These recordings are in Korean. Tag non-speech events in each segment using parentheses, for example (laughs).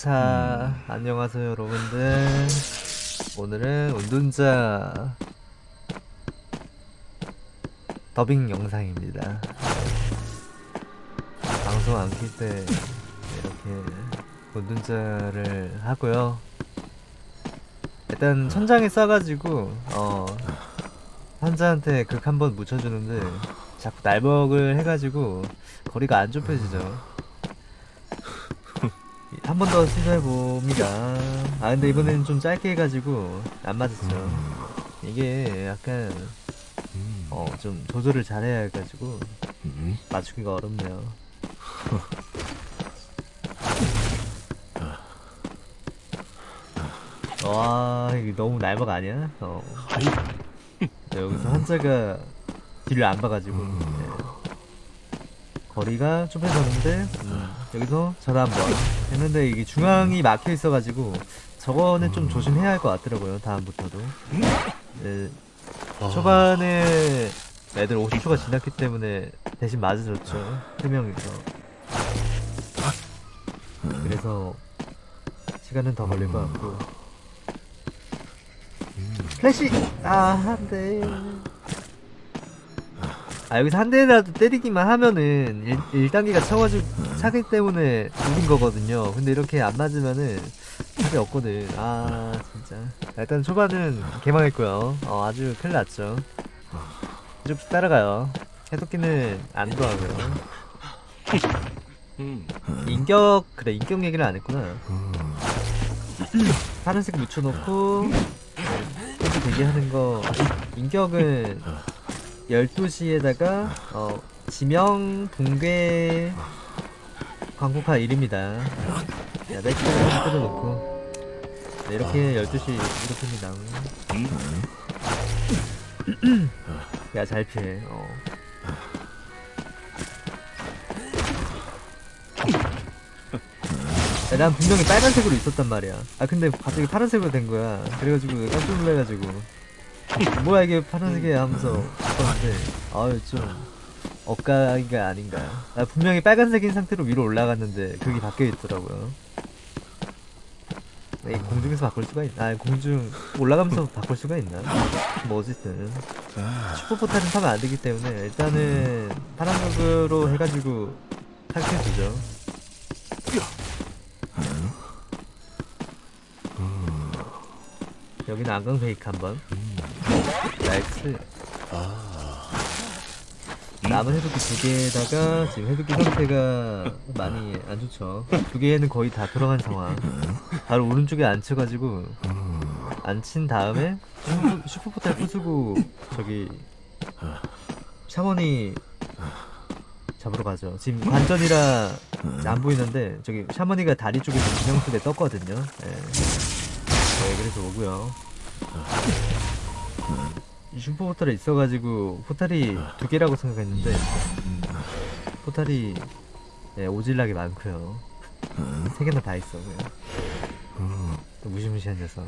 자, 안녕하세요 여러분들. 오늘은 운둔자 더빙 영상입니다. 방송 안 킬 때 이렇게 운둔자를 하고요. 일단 천장에 싸가지고 어 환자한테 극 한 번 묻혀주는데 자꾸 날먹을 해가지고 거리가 안 좁혀지죠. (laughs) 한 번 더 시도해봅니다. 아, 근데 이번에는 좀 짧게 해가지고, 안 맞았죠. 이게 약간, 어, 좀 조절을 잘해야 해가지고, 맞추기가 어렵네요. (laughs) 와, 이게 너무 날박 아니야? 어. 네, 여기서 환자가 뒤를 안 봐가지고, 네. 거리가 좁혀졌는데 음, 여기서 전화 한번 했는데 이게 중앙이 막혀 있어가지고 저거는 좀 조심해야 할 것 같더라고요 다음부터도. 네, 초반에 애들 50초가 지났기 때문에 대신 맞아줬죠 3명이서. 그래서 시간은 더 걸릴 것 같고 플래시! 아 안돼 아 여기서 한 대라도 때리기만 하면은 1, 단계가 쳐가지고 차기 때문에 죽인 거거든요. 근데 이렇게 안 맞으면은 답이 없거든. 아 진짜. 일단 초반은 개망했고요. 어 아주 큰일 났죠. 쭉 따라가요. 해독기는 안 좋아하고요. 인격 그래 인격 얘기를 안 했구나. 파란색 묻혀놓고 네, 대기하는 거 인격은 12시에다가 어, 지명 붕괴 광고카 1입니다. 야, 맥주를 좀 뜯어놓고. 네, 이렇게 12시 이렇게입니다. 야잘 피해. 어. 야, 난 분명히 빨간색으로 있었단 말이야. 아 근데 갑자기 파란색으로 된 거야. 그래가지고 깜짝 놀래가지고. 뭐야 이게 파란색이야 하면서 봤는데. 아유 좀 엇가기가 아닌가. 아, 분명히 빨간색인 상태로 위로 올라갔는데 그게 바뀌어 있더라고요. 이 공중에서 바꿀 수가 있나 아 공중 올라가면서 바꿀 수가 있나? 뭐 어쨌든. 슈퍼포탈은 타면 안 되기 때문에 일단은 파란색으로 해가지고 탈퇴해주죠 여기는 안강 페이크 한번. 나이스. 남은 해독기 두 개에다가 지금 해독기 상태가 많이 안 좋죠. 두 개는 거의 다 들어간 상황. 바로 오른쪽에 앉혀가지고 앉힌 다음에 슈퍼, 슈퍼포탈 부수고 저기 샤머니 잡으러 가죠. 지금 관전이라 안 보이는데 저기 샤머니가 다리 쪽에서 지명수배 떴거든요. 예. 네 그래서 오고요. 이 슈퍼 포탈이 있어가지고 포탈이 두 개라고 생각했는데 포탈이 예, 오질나게 많고요. 세 개나 다 있어 그냥. 또 무시무시한 녀석.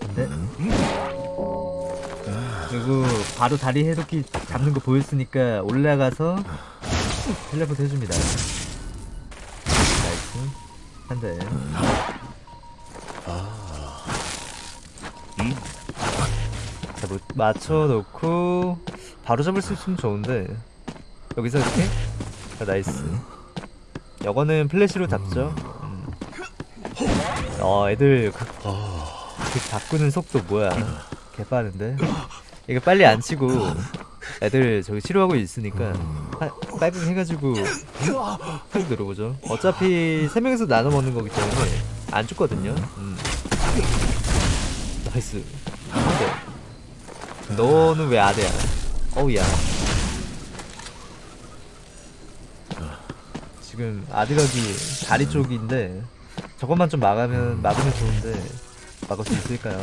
근데 그리고 바로 다리 해독기 잡는 거 보였으니까 올라가서 텔레포트 해줍니다 한대 자, 뭐, 맞춰놓고 바로 잡을 수 있으면 좋은데. 여기서 이렇게? 자, nice. 이거는 플래시로 잡죠. 음. 어 애들 그, 그 바꾸는 속도 뭐야. 개빠른데. 이거 빨리 안 치고 애들 저기 치료하고 있으니까 빨빙 해가지고 훅 들어보죠. 어차피 3명이서 나눠 먹는 거기 때문에 안 죽거든요. 음. nice. 한대 너는 왜 아대야? 어우야. 지금 아디락이 다리 쪽인데 저것만 좀 막으면 막으면 좋은데 막을 수 있을까요?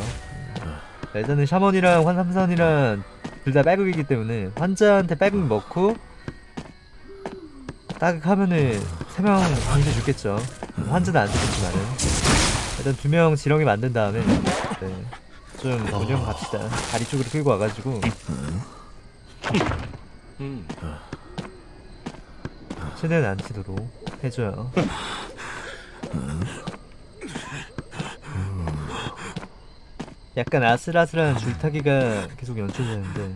자, 일단은 샤먼이랑 환삼선이랑 둘 다 빨극이기 때문에 환자한테 빨극 먹고 따극하면은 3명 강제 죽겠죠 환자는 안 죽겠지만은 일단 두 명 지렁이 만든 다음에 네, 좀 운영 갑시다. 다리 쪽으로 끌고 와가지고 음. 최대한 안 치도록 해줘요. 약간 아슬아슬한 줄타기가 계속 연출되는데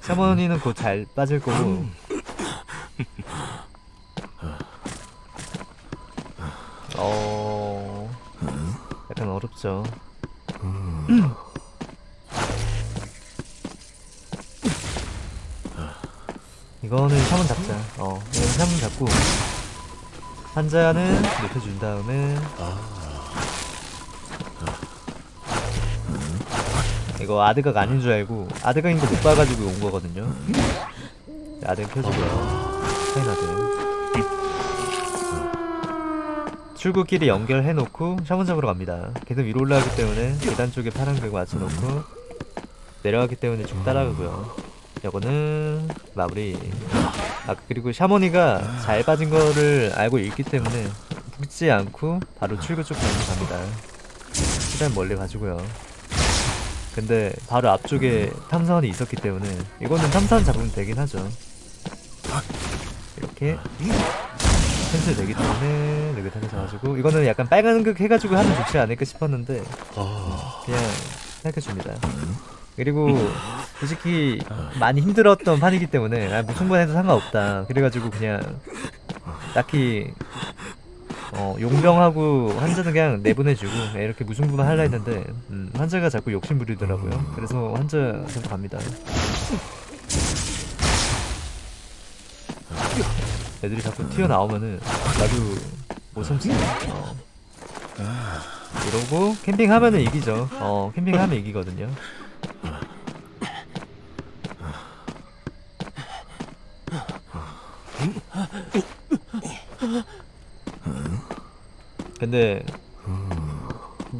샤머니는 곧 잘 빠질 거고 어 약간 어렵죠. 이거는 샤먼 잡자. 어, 이건 샤먼 잡고 환자는 높여준 다음에 이거 아드각 아닌 줄 알고 아드각인 거 못 봐가지고 온 거거든요. 아드각 켜주고요. 파인아드. 출구끼리 연결해놓고 샤먼 잡으러 갑니다. 계속 위로 올라가기 때문에 계단 쪽에 파란 벽 맞춰놓고 내려가기 때문에 쭉 따라가고요. 이거는 마무리. 아 그리고 샤머니가 잘 빠진 거를 알고 있기 때문에 붙지 않고 바로 출구 쪽 가면 갑니다. 최대한 멀리 가지고요. 근데 바로 앞쪽에 탐사원이 있었기 때문에 이거는 탐사원 잡으면 되긴 하죠. 이렇게 펜슬 되기 때문에 느긋하게 잡아주고 이거는 약간 빨간 흑 해가지고 하면 좋지 않을까 싶었는데 그냥 생각해줍니다. 그리고 (laughs) 솔직히 많이 힘들었던 판이기 때문에 아, 무승부만 해도 상관없다. 그래가지고 그냥 딱히 어, 용병하고 환자는 그냥 내보내주고 예, 이렇게 무승부만 하려 했는데 음, 환자가 자꾸 욕심 부리더라고요. 그래서 환자 계속 갑니다. 애들이 자꾸 튀어나오면은 나도 못 참지. 어. 이러고 캠핑하면은 이기죠. 어, 캠핑하면 이기거든요. 근데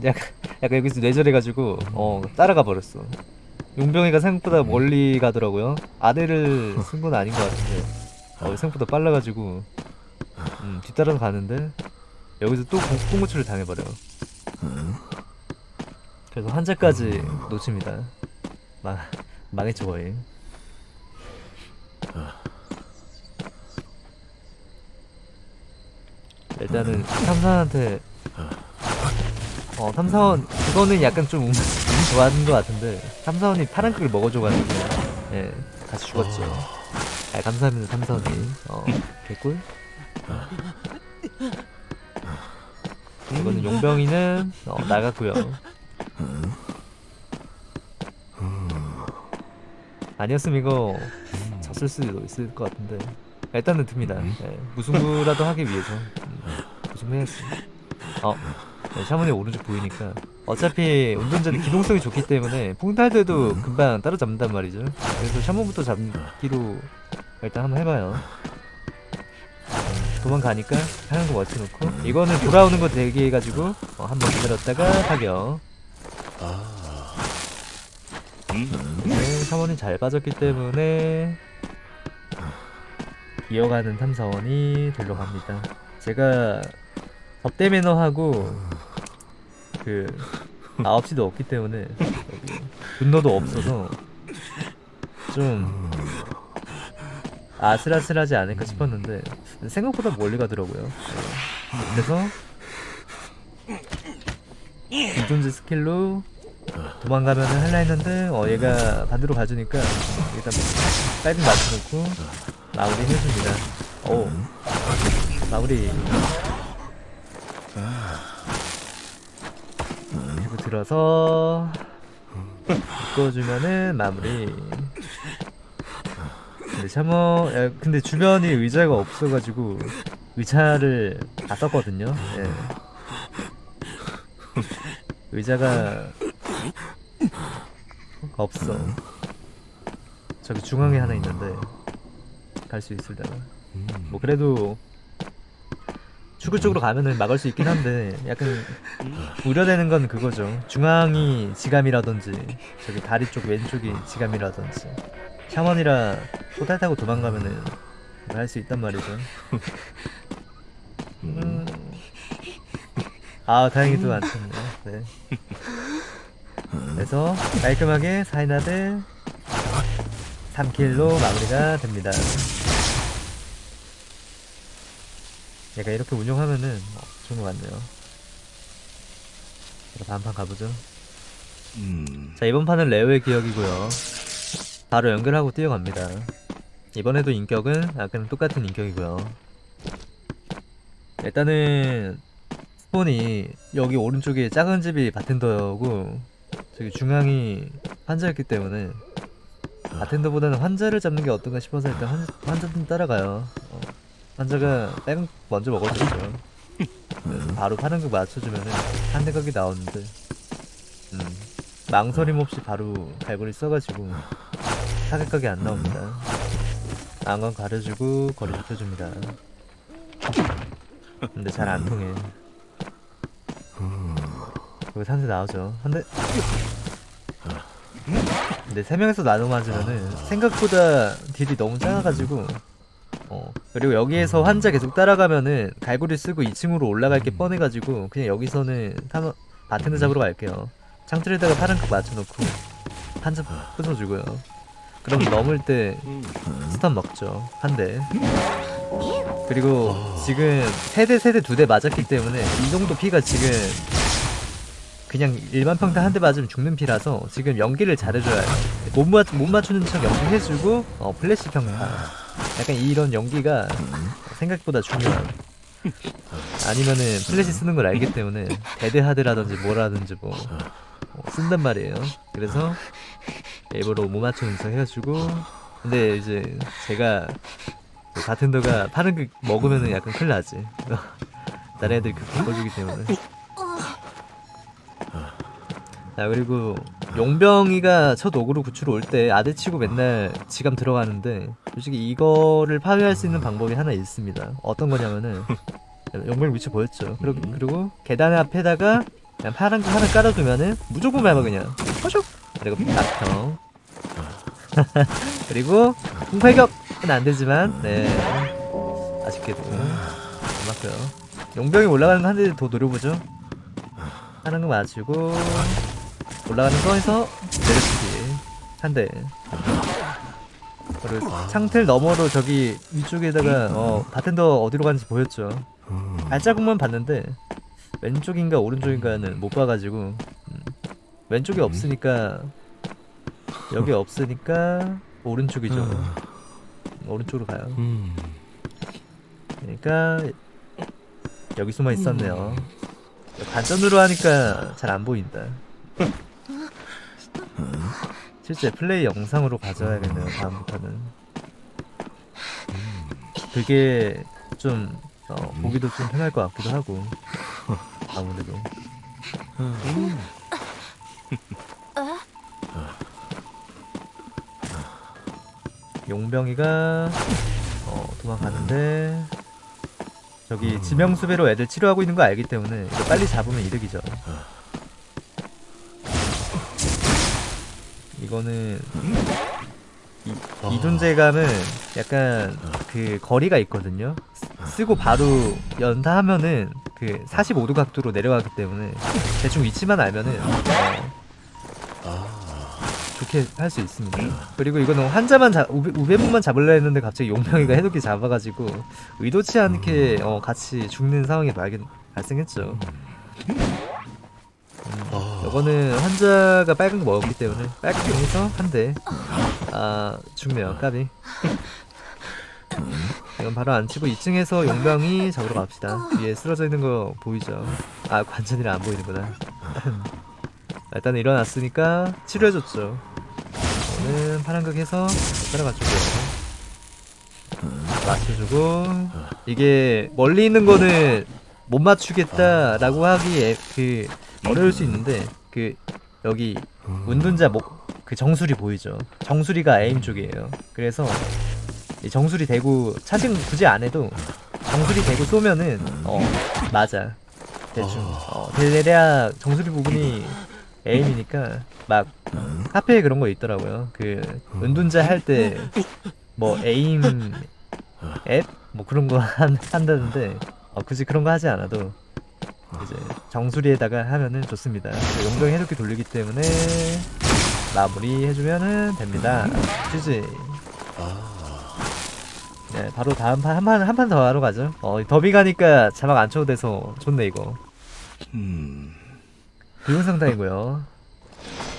약간, 약간 여기서 뇌절해가지고 어 따라가 버렸어. 용병이가 생각보다 멀리 가더라고요. 아대를 쓴 건 아닌 것 같은데 어, 생각보다 빨라가지고 음, 뒤따라서 가는데 여기서 또 공- 꽁무치를 당해버려. 그래서 한자까지 놓칩니다. 망 망했죠 거의. 일단은 탐사한테 어 탐사원 그거는 약간 좀 운, 운 좋아하는 것 같은데 탐사원이 파란 크를 먹어줘가지고 예 같이 죽었죠. 아 감사합니다 탐사원님. 어 개꿀. 이거는 용병이는 어, 나갔고요. 아니었으면 이거 졌을 수도 있을 것 같은데 일단은 듭니다. 예, 무승부라도 하기 위해서 음, 무승부 해야지. 어, 네, 샤머니 오른쪽 보이니까 어차피 운전자는 기동성이 좋기 때문에 풍탈들도 금방 따라잡는단 말이죠. 그래서 샤머부터 잡기로 일단 한번 해봐요. 음, 도망가니까 하는 거 맞춰놓고 이거는 돌아오는 거 대기해가지고 어, 한번 기다렸다가 타격. 네, 사원이 잘 빠졌기 때문에 이어가는 탐사원이 들러 갑니다. 제가 접대 매너하고 그 9시도 없기 때문에 분노도 없어서 좀 아슬아슬하지 않을까 싶었는데 생각보다 멀리 가더라고요. 네. 그래서 이존즈 스킬로 도망가면은 할라 했는데 어 얘가 반대로 가주니까 일단 빨리 맞춰놓고 마무리 해줍니다. 오 마무리. 그리고 들어서 묶어주면은 마무리. 근데 샤머 야, 근데 주변이 의자가 없어가지고 의자를 다 썼거든요. 예. 의자가 없어. 저기 중앙에 하나 있는데 갈 수 있을려나? 뭐 그래도 출구 쪽으로 가면은 막을 수 있긴 한데 약간 우려되는 건 그거죠. 중앙이 지감이라든지 저기 다리 쪽 왼쪽이 지감이라든지 샤먼이라 포탈 타고 도망가면은 할 수 있단 말이죠. 음. 아 다행히도 안 쳤네. 네. 그래서 깔끔하게 사이나드 3킬로 마무리가 됩니다. 얘가 이렇게 운영하면은 어, 좋은 것 같네요. 자, 다음 판 가보죠. 음, 자 이번 판은 레오의 기억이고요. 바로 연결하고 뛰어갑니다. 이번에도 인격은 아까랑 똑같은 인격이고요. 일단은 스폰이 여기 오른쪽에 작은 집이 바텐더고 저기 중앙이 환자였기 때문에 바텐더보다는 환자를 잡는 게 어떤가 싶어서 일단 환, 환자 좀 따라가요. 어, 환자가 빨간 거 먼저. 그래서 바로 파란극 맞춰주면은 한 대각이 나오는데 음, 망설임 없이 바로 갈고리 써가지고 타격각이 안 나옵니다. 안건 가려주고 거리 좁혀줍니다. 근데 잘 안 통해. 여기 산세 나오죠. 한대. 근데 세 명에서 나눠 맞으면은 생각보다 딜이 너무 작아가지고 어 그리고 여기에서 환자 계속 따라가면은 갈고리 쓰고 2층으로 올라갈 게 뻔해가지고 그냥 여기서는 타마 바텐더 잡으러 갈게요. 창틀에다가 파란 컵 맞춰놓고 한점 부숴주고요. 그럼 넘을 때 음, stun 먹죠. 한 대. 그리고 지금 세 대 세 대 두 대 맞았기 때문에 이 정도 피가 지금 그냥 일반 평타 한 대 맞으면 죽는 피라서 지금 연기를 잘해줘야. 못, 맞, 못 맞추는 척 연기해주고 어, 플래시 평타. 약간 이런 연기가 생각보다 중요한. 아니면은 플래시 쓰는 걸 알기 때문에 Dead Hard라든지 뭐라든지 뭐 어, 쓴단 말이에요. 그래서 일부러 못 맞추는 척 해가지고 근데 이제 제가 그 바텐더가 파란 그 먹으면은 약간 큰일 나지. (laughs) 다른 애들이 그 바꿔주기 때문에. 자 그리고 용병이가 첫 어그로 구출 올 때 아대 치고 맨날 지감 들어가는데 솔직히 이거를 파괴할 수 있는 방법이 하나 있습니다. 어떤 거냐면은 (laughs) 용병 위치 보였죠. 그리고, 그리고 계단 앞에다가 그냥 파란 거 하나 깔아두면은 무조건 밟아 그냥. 허슉 그리고 낙형. (laughs) 그리고 공팔격은 안 되지만 네 아쉽게도 안 맞고요. 용병이 올라가는 거 한 대 더 노려보죠. 하는 거 맞추고 올라가는 거에서 내려치기 한 대. 그리고 창틀 너머로 저기 위쪽에다가 어 바텐더 어디로 가는지 보였죠. 발자국만 봤는데 왼쪽인가 오른쪽인가는 못 봐가지고 음, 왼쪽이 없으니까 여기 없으니까 오른쪽이죠. 오른쪽으로 가요. 음, 그러니까 여기 숨어 있었네요. 반전으로 하니까 잘 안 보인다. 실제 플레이 영상으로 가져야겠네요. 다음부터는. 그게 좀 어, 보기도 좀 편할 것 같기도 하고 아무래도. 용병이가 어, 도망가는데 저기 지명수배로 애들 치료하고 있는 거 알기 때문에 이거 빨리 잡으면 이득이죠. 이거는 이, 이 존재감은 약간 그 거리가 있거든요. 쓰- 쓰고 바로 연타하면은 그 45도 각도로 내려가기 때문에 대충 위치만 알면은 어, 좋게 할 수 있습니다. 그리고 이거는 환자만 잡, 우베, 우베문만 잡으려 했는데 갑자기 용병이가 해독기 잡아가지고 의도치 않게 어, 같이 죽는 상황이 발견, 발생했죠. 음, 이거는 환자가 빨간 거 먹었기 때문에 빨간 거 해서 한 대. 아 죽네요 까비. 이건 바로 안 치고 2층에서 용병이 잡으러 갑시다. 위에 쓰러져 있는 거 보이죠? 아 관전이라 안 보이는구나. (laughs) 일단 일어났으니까 치료해줬죠. 저는 파란극 해서 따라가주고요. 맞춰주고 이게 멀리 있는 거는 못 맞추겠다라고 하기에 그 어려울 수 있는데 그 여기 운둔자 목 그 정수리 보이죠? 정수리가 에임 쪽이에요. 그래서 이 정수리 대고 차징 굳이 안 해도 정수리 대고 쏘면은 어 맞아 대충 어 대략 정수리 부분이 에임이니까 막 카페에 그런 거 있더라고요. 그 은둔자 할 때 뭐 에임 앱 뭐 그런 거 (laughs) 한, 한다는데 어, 굳이 그런 거 하지 않아도 이제 정수리에다가 하면은 좋습니다. 용병 해독기 돌리기 때문에 마무리 해주면은 됩니다. GG. 네, 바로 다음 판 한 판 한 판 더 하러 가죠. 어, 더비 가니까 자막 안 쳐도 돼서 좋네 이거. 음, 붉은 상당이고요.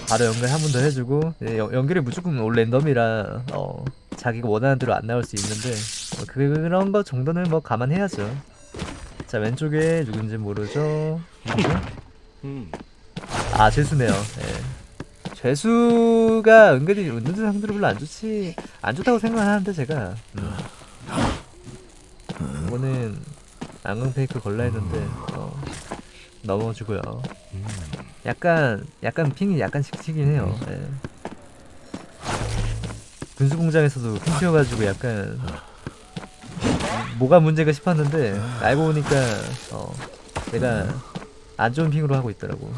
바로 연결 한 번 더 해주고 예, 연- 연결이 무조건 올 랜덤이라 어, 자기가 원하는 대로 안 나올 수 있는데 어, 그런 거 정도는 뭐 감안해야죠. 자 왼쪽에 누군지 모르죠. 음, 아 죄수네요. 예. 죄수가 은근히 은둔 상들이 별로 안 좋지 안 좋다고 생각하는데 제가 음. 이거는 안강 페이크 걸라 했는데 어, 넘어주고요. 약간 약간 핑이 약간 씩씩이긴 해요. 예. 군수 공장에서도 핑 튀어가지고 약간 뭐가 문제가 싶었는데 알고 보니까 어, 내가 안 좋은 핑으로 하고 있더라고.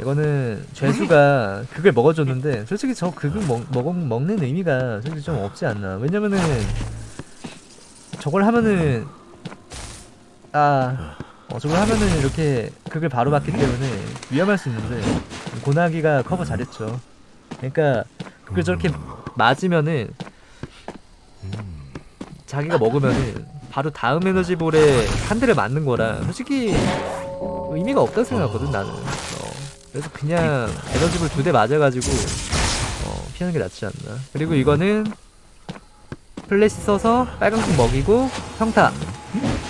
이거는 죄수가 그걸 먹어줬는데 솔직히 저 그걸 먹, 먹, 먹는 의미가 솔직히 좀 없지 않나. 왜냐면은 저걸 하면은 아 어, 저걸 하면은 이렇게 극을 바로 받기 때문에 위험할 수 있는데 고나기가 커버 잘했죠. 그러니까 그걸 저렇게 맞으면은 자기가 먹으면은 바로 다음 에너지볼에 한 대를 맞는 거라 솔직히 의미가 없다고 생각하거든 나는. 어, 그래서 그냥 에너지볼 두 대 맞아가지고 어, 피하는 게 낫지 않나. 그리고 이거는 플래시 써서 빨강색 먹이고 평타.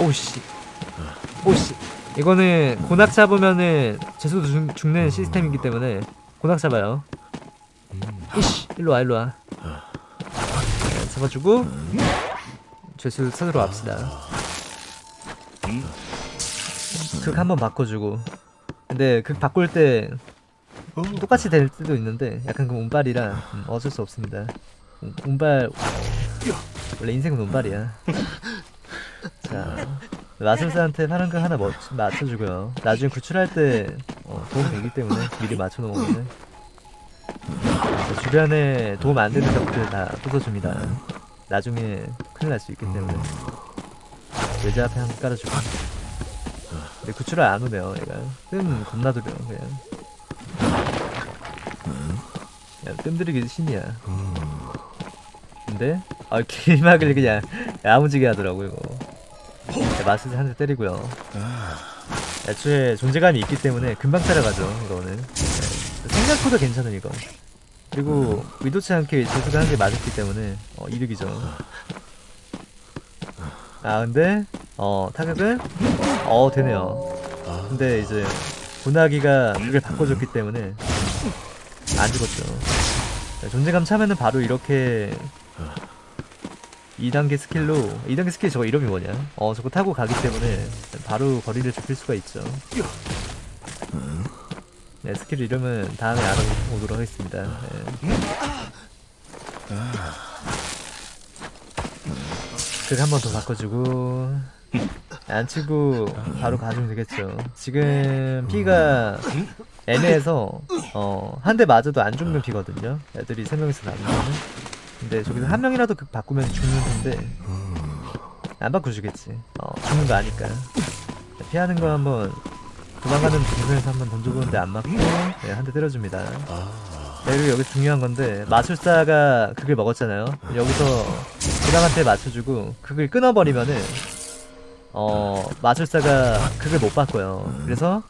오씨. 오씨. 이거는 고낙 잡으면은 죄수도 죽, 죽는 시스템이기 때문에 고낙 잡아요. 이씨. 일로 와 일로 와. 네, 잡아주고 죄수 찾으러 갑시다. 극 한번 바꿔주고. 근데 극 바꿀 때 똑같이 될 때도 있는데 약간 그 운빨이라 음, 어쩔 수 없습니다. 운- 운빨 원래 인생은 운빨이야. (laughs) 자 마술사한테 파란 거 하나 멋, 맞춰주고요. 나중에 구출할 때 어, 도움 되기 때문에 미리 맞춰놓으면 자, 주변에 도움 안 되는 적들 다 부숴줍니다. 나중에 큰일 날 수 있기 때문에 외자 앞에 한 번 깔아주고. 근데 구출을 안 오네요, 얘가. 뜸 겁나 들여 그냥. 야, 뜸 들이기 신이야. 근데 아 길막을 그냥 야무지게 하더라고 이거. 자, 마스터 한대 때리고요. 애초에 존재감이 있기 때문에 금방 따라가죠 이거는. 네. 생각보다 괜찮은 이거. 그리고 의도치 않게 재수가 한대 맞았기 때문에 어, 이득이죠. 아 근데 어 타격을 어 되네요. 근데 이제 고나기가 이걸 바꿔줬기 때문에 안 죽었죠. 자, 존재감 차면은 바로 이렇게 2단계 스킬로 2단계 스킬 저거 이름이 뭐냐? 어 저거 타고 가기 때문에 바로 거리를 좁힐 수가 있죠. 네 스킬 이름은 다음에 알아보도록 하겠습니다. 네. 극 한번 더 바꿔주고 안 치고 바로 가주면 되겠죠. 지금 피가 애매해서 어, 한 대 맞아도 안 죽는 피거든요. 애들이 세 명이서 나누면. 근데 저기서 한 명이라도 그 바꾸면 죽는 건데 안 바꿔주겠지. 어, 죽는 거 아니까. 피하는 거 한번 도망가는 동선에서 한번 던져보는데 안 맞고 네, 한 대 때려줍니다. 네, 그리고 여기 중요한 건데 마술사가 극을 먹었잖아요. 여기서 고당한테 맞춰주고 극을 끊어버리면은 어 마술사가 극을 못 바꿔요. 그래서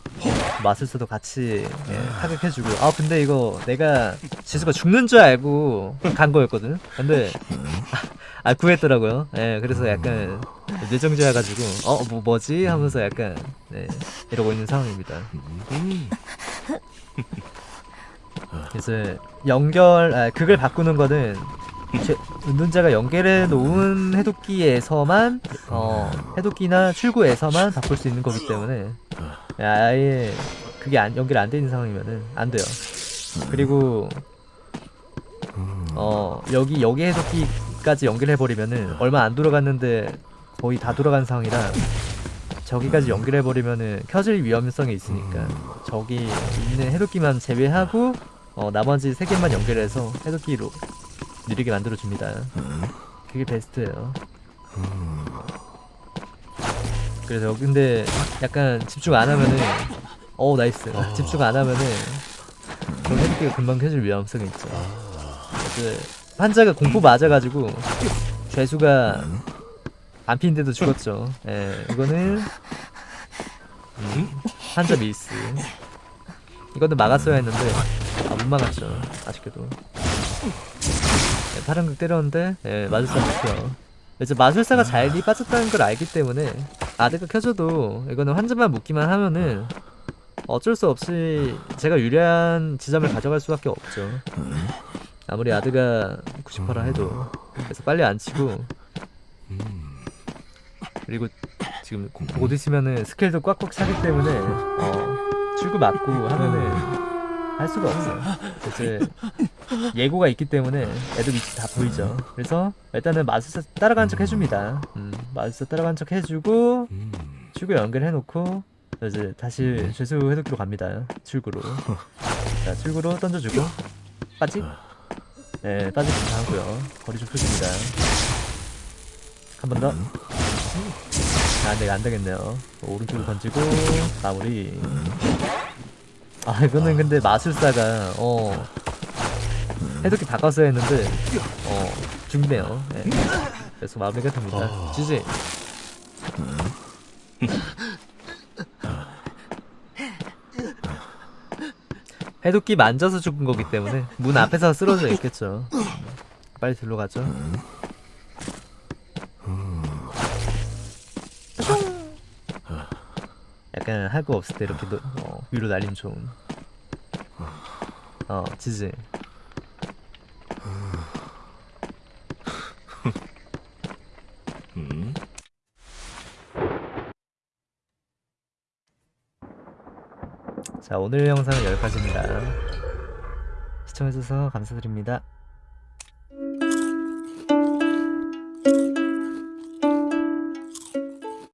마술사도 같이 예, 타격해주고 아 근데 이거 내가 지수가 죽는 줄 알고 간 거였거든. 근데 아 구했더라고요. 예, 그래서 약간 뇌정지해가지고 어 뭐 뭐지 하면서 약간 네, 이러고 있는 상황입니다. 그래서 연결 아, 극을 바꾸는 거는 제- 운동자가 연결해 놓은 해독기에서만 어 해독기나 출구에서만 바꿀 수 있는 거기 때문에 아예 그게 안, 연결 안 돼 있는 상황이면은 안 돼요. 그리고 어 여기 여기 해독기까지 연결해 버리면은 얼마 안 돌아갔는데 거의 다 돌아간 상황이라 저기까지 연결해 버리면은 켜질 위험성이 있으니까 저기 있는 해독기만 제외하고 어 나머지 세 개만 연결해서 해독기로 느리게 만들어 줍니다. 그게 베스트예요. 그래서 근데 약간 집중 안 하면은 어 nice. 집중 안 하면은 그런 해독기가 금방 켜질 위험성이 있죠. 그 환자가 공포 맞아가지고 죄수가 안 피는데도 죽었죠. 예 이거는 음, 환자 밀스. 이거는 막았어야 했는데 아 못 막았죠 아쉽게도. 예, 파란 극 때렸는데 예, 마술사 죽죠. 이제 마술사가 잘이 빠졌다는 걸 알기 때문에 아드가 켜져도 이거는 환자만 묶기만 하면은 어쩔 수 없이 제가 유리한 지점을 가져갈 수밖에 없죠. 아무리 아드가 90%라 해도 그래서 빨리 안 치고 그리고 지금 곧 있으면은 스킬도 꽉꽉 차기 때문에 어, 출구 맞고 하면은 할 수가 없어요. 이제 예고가 있기 때문에 애들 위치 다 보이죠. 그래서 일단은 마술사 따라간 척 해줍니다. 음, 마술사 따라간 척 해주고 음. 출구 연결해놓고 이제 다시 죄수 해독기로 갑니다. 출구로. 자 출구로 던져주고 빠지. 네 빠지기 하고요. 거리 좁혀줍니다. 한 번 더. 아, 네, 안 되겠네요. 오른쪽으로 던지고 마무리. 아, 이거는 근데 마술사가 어 해독기 바꿨어야 했는데 어 죽네요. 네. 그래서 마무리가 됩니다. 지지. 해독기 만져서 죽은 거기 때문에 문 앞에서 쓰러져 있겠죠. 빨리 들러 가죠. 거 없을 때 이렇게 노, 어, 위로 날림 좋은. 어, 지지. 음. 자, 오늘 영상은 여기까지입니다. 시청해주셔서 감사드립니다.